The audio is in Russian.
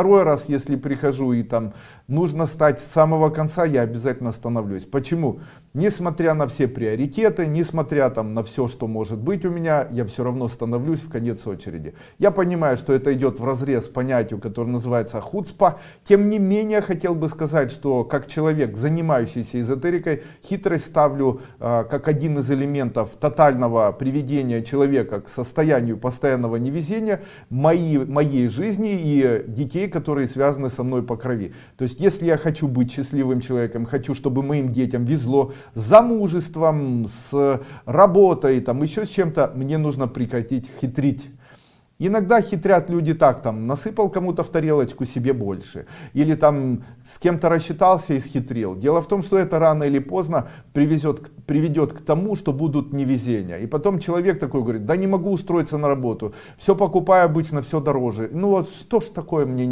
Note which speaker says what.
Speaker 1: Второй раз, если прихожу и там нужно стать с самого конца, я обязательно становлюсь. Почему? Несмотря на все приоритеты, несмотря там на все, что может быть у меня, я все равно становлюсь в конец очереди. Я понимаю, что это идет в разрез понятию, которое называется хуцпа. Тем не менее, хотел бы сказать, что как человек, занимающийся эзотерикой, хитрость ставлю э, как один из элементов тотального приведения человека к состоянию постоянного невезения моей, моей жизни и детей, которые связаны со мной по крови. То есть, если я хочу быть счастливым человеком, хочу, чтобы моим детям везло с замужеством, с работой, там еще с чем-то, мне нужно прекратить хитрить. Иногда хитрят люди так, там, насыпал кому-то в тарелочку себе больше. Или там с кем-то рассчитался и схитрил. Дело в том, что это рано или поздно привезет, приведет к тому, что будут невезения. И потом человек такой говорит, да не могу устроиться на работу. Все покупаю обычно, все дороже. Ну вот что ж такое мне